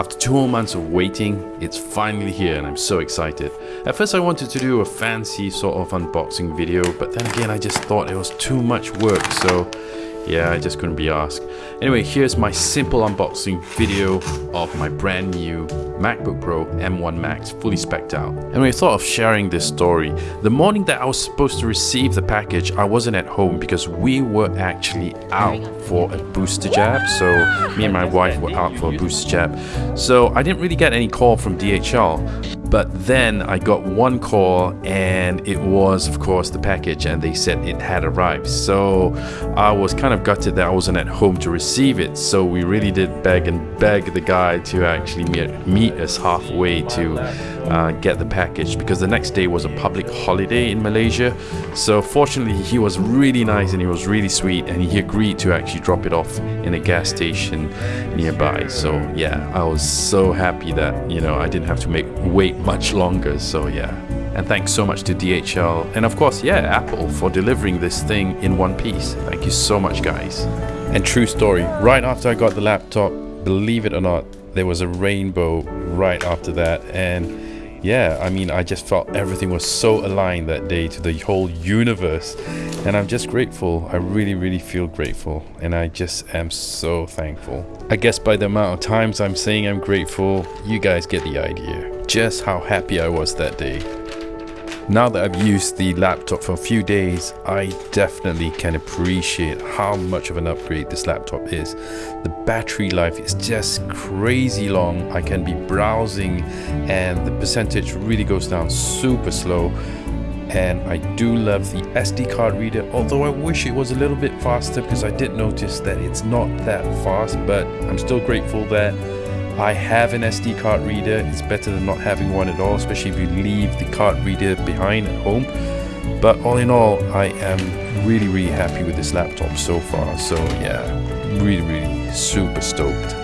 After two more months of waiting, it's finally here and I'm so excited. At first I wanted to do a fancy sort of unboxing video, but then again I just thought it was too much work, so yeah, I just couldn't be asked. Anyway, here's my simple unboxing video of my brand new MacBook Pro M1 Max fully specced out. And we thought of sharing this story. The morning that I was supposed to receive the package, I wasn't at home because we were actually out for a booster jab. So me and my wife were out for a booster jab. So I didn't really get any call from DHL. But then I got one call and it was of course the package and they said it had arrived. So I was kind of gutted that I wasn't at home to receive it. So we really did beg and beg the guy to actually meet, meet us halfway to uh, get the package because the next day was a public holiday in Malaysia. So fortunately he was really nice and he was really sweet and he agreed to actually drop it off in a gas station nearby. So yeah, I was so happy that, you know, I didn't have to make wait much longer. So yeah. And thanks so much to DHL and of course, yeah, Apple for delivering this thing in one piece. Thank you so much, guys. And true story, right after I got the laptop, believe it or not, there was a rainbow right after that. And yeah, I mean, I just felt everything was so aligned that day to the whole universe. And I'm just grateful. I really, really feel grateful. And I just am so thankful. I guess by the amount of times I'm saying I'm grateful, you guys get the idea just how happy I was that day. Now that I've used the laptop for a few days, I definitely can appreciate how much of an upgrade this laptop is. The battery life is just crazy long. I can be browsing and the percentage really goes down super slow. And I do love the SD card reader, although I wish it was a little bit faster because I did notice that it's not that fast, but I'm still grateful that I have an SD card reader. It's better than not having one at all, especially if you leave the card reader behind at home. But all in all, I am really, really happy with this laptop so far. So yeah, really, really super stoked.